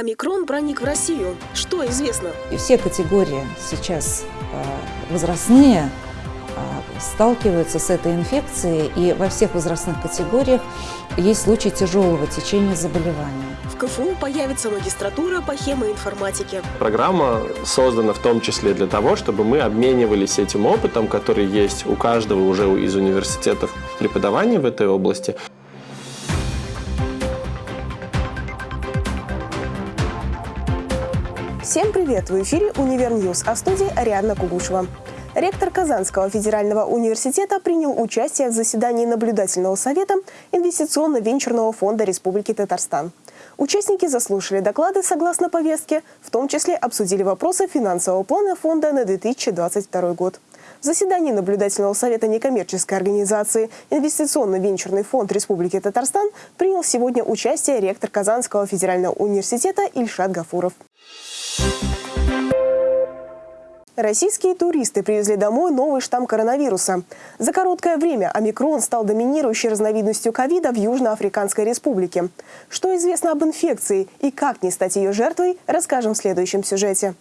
Омикрон проник в Россию. Что известно? И все категории сейчас э, возрастные э, сталкиваются с этой инфекцией, и во всех возрастных категориях есть случаи тяжелого течения заболевания. В КФУ появится магистратура по хемоинформатике. Программа создана в том числе для того, чтобы мы обменивались этим опытом, который есть у каждого уже из университетов преподавания в этой области. Всем привет! В эфире «Univer News», а в студии Ариадна Кугушева. Ректор Казанского федерального университета принял участие в заседании наблюдательного совета Инвестиционно-венчурного фонда Республики Татарстан. Участники заслушали доклады согласно повестке, в том числе обсудили вопросы финансового плана фонда на 2022 год. В заседании наблюдательного совета некоммерческой организации Инвестиционно-венчурный фонд Республики Татарстан принял сегодня участие ректор Казанского федерального университета Ильшат Гафуров. Российские туристы привезли домой новый штамм коронавируса. За короткое время омикрон стал доминирующей разновидностью ковида в Южноафриканской республике. Что известно об инфекции и как не стать ее жертвой, расскажем в следующем сюжете.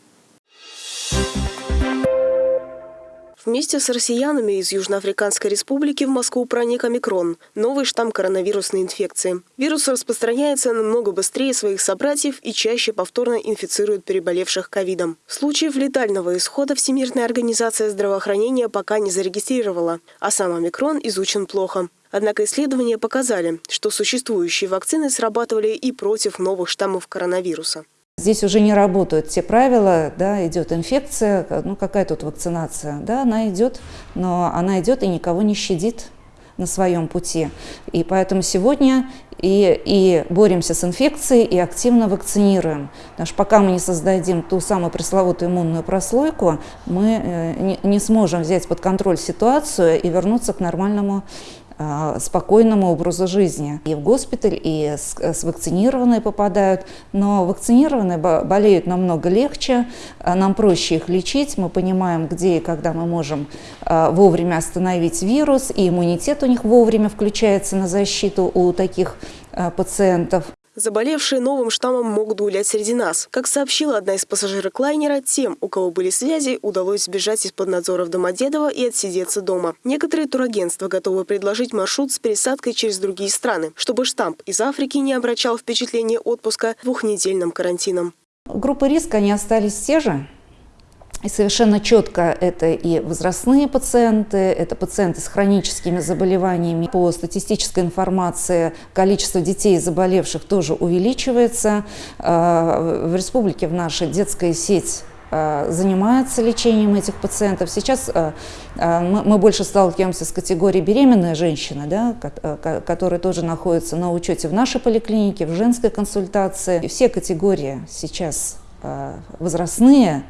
Вместе с россиянами из Южноафриканской республики в Москву проник омикрон – новый штамм коронавирусной инфекции. Вирус распространяется намного быстрее своих собратьев и чаще повторно инфицирует переболевших ковидом. Случаев летального исхода Всемирная организация здравоохранения пока не зарегистрировала, а сам омикрон изучен плохо. Однако исследования показали, что существующие вакцины срабатывали и против новых штаммов коронавируса. Здесь уже не работают те правила, да, идет инфекция, ну какая тут вакцинация, да, она идет, но она идет и никого не щадит на своем пути. И поэтому сегодня и, и боремся с инфекцией, и активно вакцинируем. Потому что пока мы не создадим ту самую пресловутую иммунную прослойку, мы э, не, не сможем взять под контроль ситуацию и вернуться к нормальному спокойному образу жизни. И в госпиталь, и с, с вакцинированные попадают, но вакцинированные болеют намного легче, а, нам проще их лечить, мы понимаем, где и когда мы можем вовремя остановить вирус, и иммунитет у них вовремя включается на защиту у таких пациентов. Заболевшие новым штаммом могут гулять среди нас. Как сообщила одна из пассажирок лайнера, тем, у кого были связи, удалось сбежать из-под надзора в Домодедово и отсидеться дома. Некоторые турагентства готовы предложить маршрут с пересадкой через другие страны, чтобы штамп из Африки не обращал впечатление отпуска двухнедельным карантином. Группы риска, они остались те же, и совершенно четко это и возрастные пациенты, это пациенты с хроническими заболеваниями. По статистической информации количество детей, заболевших, тоже увеличивается. А, в республике в нашей детская сеть а, занимается лечением этих пациентов. Сейчас а, мы больше сталкиваемся с категорией беременная женщина, да, которая тоже находится на учете в нашей поликлинике, в женской консультации. Все категории сейчас возрастные,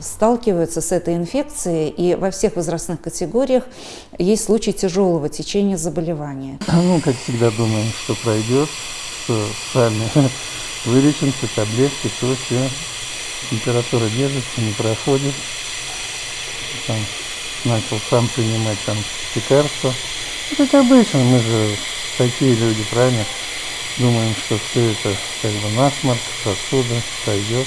сталкиваются с этой инфекцией, и во всех возрастных категориях есть случаи тяжелого течения заболевания. Ну, как всегда, думаем, что пройдет, что сами вылечимся, таблетки, то все. Температура держится, не проходит. Там, начал сам принимать там лекарства. Как обычно, мы же такие люди, правильно? Думаем, что все это как бы насморк, сосуды, пройдет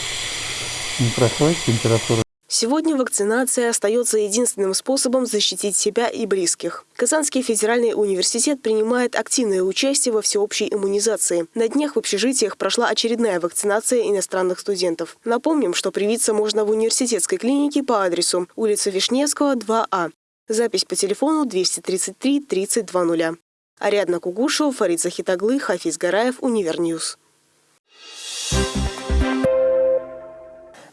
не проходит температура. Сегодня вакцинация остается единственным способом защитить себя и близких. Казанский федеральный университет принимает активное участие во всеобщей иммунизации. На днях в общежитиях прошла очередная вакцинация иностранных студентов. Напомним, что привиться можно в университетской клинике по адресу улица Вишневского, 2А. Запись по телефону 233 3020. Ариадна Кугушева, Фарид Захитаглы, Хафиз Гараев, Univer News.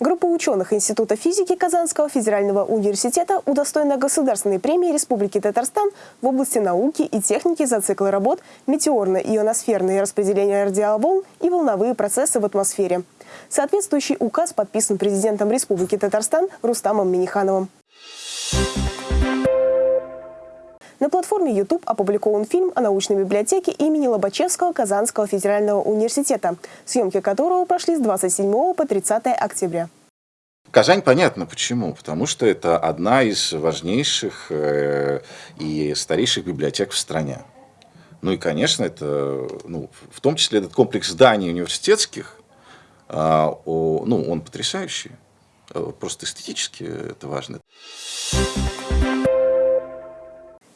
Группа ученых Института физики Казанского федерального университета удостоена Государственной премии Республики Татарстан в области науки и техники за цикл работ «Метеорно-ионосферные распределения радиоволн и волновые процессы в атмосфере». Соответствующий указ подписан президентом Республики Татарстан Рустамом Минихановым. На платформе YouTube опубликован фильм о научной библиотеке имени Лобачевского Казанского федерального университета, съемки которого прошли с 27 по 30 октября. Казань понятно почему. Потому что это одна из важнейших э, и старейших библиотек в стране. Ну и, конечно, это, ну, в том числе этот комплекс зданий университетских, А, ну, он потрясающий. Э, просто эстетически это важно.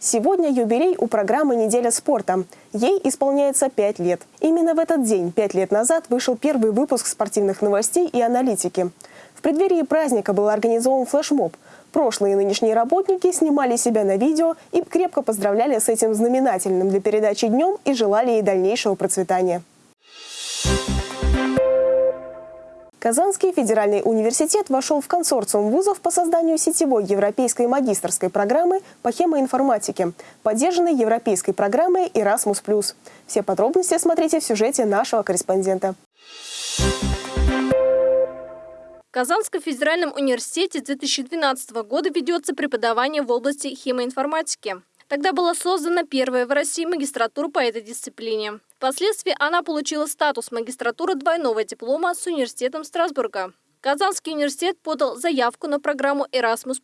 Сегодня юбилей у программы «Неделя спорта». Ей исполняется пять лет. Именно в этот день, пять лет назад, вышел первый выпуск спортивных новостей и аналитики. В преддверии праздника был организован флешмоб. Прошлые и нынешние работники снимали себя на видео и крепко поздравляли с этим знаменательным для передачи днем и желали ей дальнейшего процветания. Казанский федеральный университет вошел в консорциум вузов по созданию сетевой европейской магистрской программы по хемоинформатике, поддержанной европейской программой Erasmus+. Все подробности смотрите в сюжете нашего корреспондента. В Казанском федеральном университете с 2012 года ведется преподавание в области хемоинформатики. Тогда была создана первая в России магистратура по этой дисциплине. Впоследствии она получила статус магистратуры двойного диплома с университетом Страсбурга. Казанский университет подал заявку на программу Erasmus+,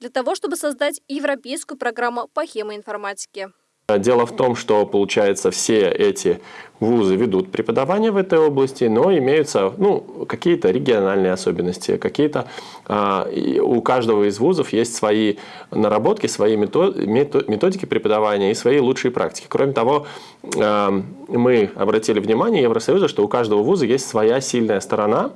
для того, чтобы создать европейскую программу по хемоинформатике. Дело в том, что, получается, все эти вузы ведут преподавание в этой области, но имеются ну, какие-то региональные особенности, какие-то а, у каждого из вузов есть свои наработки, свои методики преподавания и свои лучшие практики. Кроме того, а, мы обратили внимание Евросоюза, что у каждого вуза есть своя сильная сторона,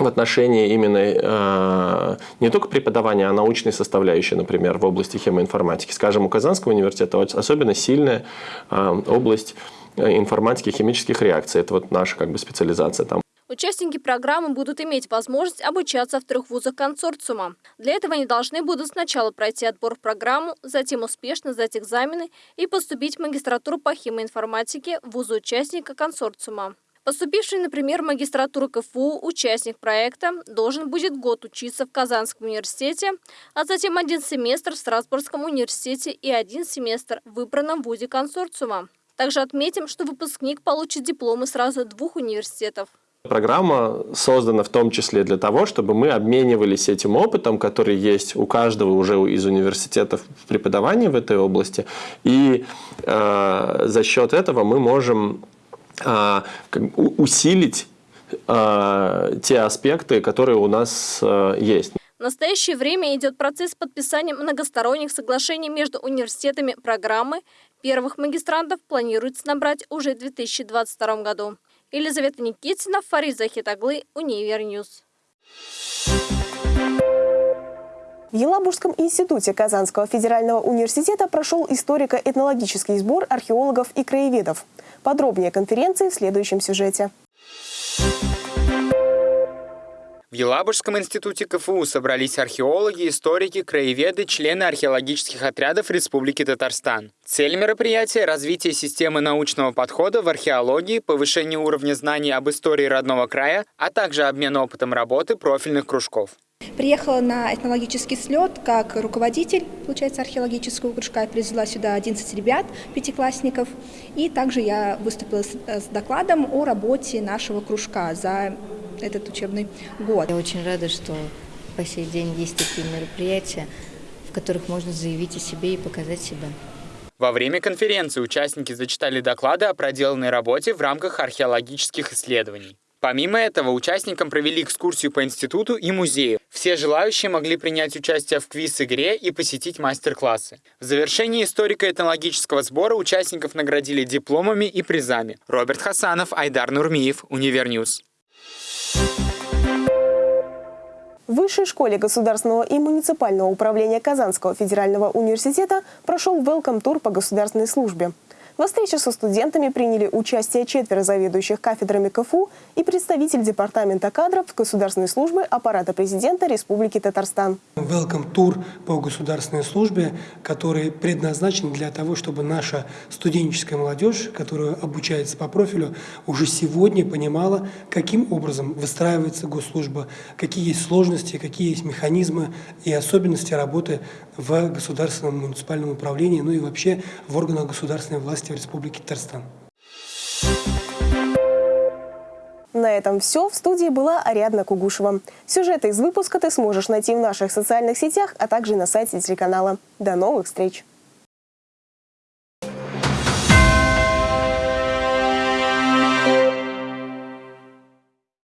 в отношении именно э, не только преподавания, а научной составляющей, например, в области хемоинформатики. Скажем, у Казанского университета особенно сильная э, область э, информатики химических реакций. Это вот наша как бы специализация там. Участники программы будут иметь возможность обучаться в трех вузах консорциума. Для этого они должны будут сначала пройти отбор в программу, затем успешно сдать экзамены и поступить в магистратуру по химоинформатике в вузу участника консорциума. Поступивший, например, в магистратуру КФУ участник проекта должен будет год учиться в Казанском университете, а затем один семестр в Страсбургском университете и один семестр в выбранном вузе консорциума. Также отметим, что выпускник получит дипломы сразу двух университетов. Программа создана в том числе для того, чтобы мы обменивались этим опытом, который есть у каждого уже из университетов в преподавании в этой области. И э, за счет этого мы можем усилить а, те аспекты, которые у нас а, есть. В настоящее время идет процесс подписания многосторонних соглашений между университетами программы. Первых магистрантов планируется набрать уже в 2022 году. Елизавета Никитина, Фарид Захитаглы, Univer News. В Елабужском институте Казанского федерального университета прошел историко-этнологический сбор археологов и краеведов. Подробнее конференции в следующем сюжете. В Елабужском институте КФУ собрались археологи, историки, краеведы, члены археологических отрядов Республики Татарстан. Цель мероприятия – развитие системы научного подхода в археологии, повышение уровня знаний об истории родного края, а также обмен опытом работы профильных кружков. Приехала на этнологический слет как руководитель, получается, археологического кружка. Я привезла сюда 11 ребят, пятиклассников. И также я выступила с, с докладом о работе нашего кружка за этот учебный год. Я очень рада, что по сей день есть такие мероприятия, в которых можно заявить о себе и показать себя. Во время конференции участники зачитали доклады о проделанной работе в рамках археологических исследований. Помимо этого, участникам провели экскурсию по институту и музею. Все желающие могли принять участие в квиз-игре и посетить мастер-классы. В завершении историко-этнологического сбора участников наградили дипломами и призами. Роберт Хасанов, Айдар Нурмиев, Univer News. В Высшей школе государственного и муниципального управления Казанского федерального университета прошел welcome -тур по государственной службе. Во встрече со студентами приняли участие четверо заведующих кафедрами КФУ и представитель Департамента кадров Государственной службы аппарата президента Республики Татарстан. Welcome тур по государственной службе, который предназначен для того, чтобы наша студенческая молодежь, которая обучается по профилю, уже сегодня понимала, каким образом выстраивается госслужба, какие есть сложности, какие есть механизмы и особенности работы в государственном муниципальном управлении, ну и вообще в органах государственной власти в Республике Татарстан. На этом все. В студии была Ариадна Кугушева. Сюжеты из выпуска ты сможешь найти в наших социальных сетях, а также на сайте телеканала. До новых встреч!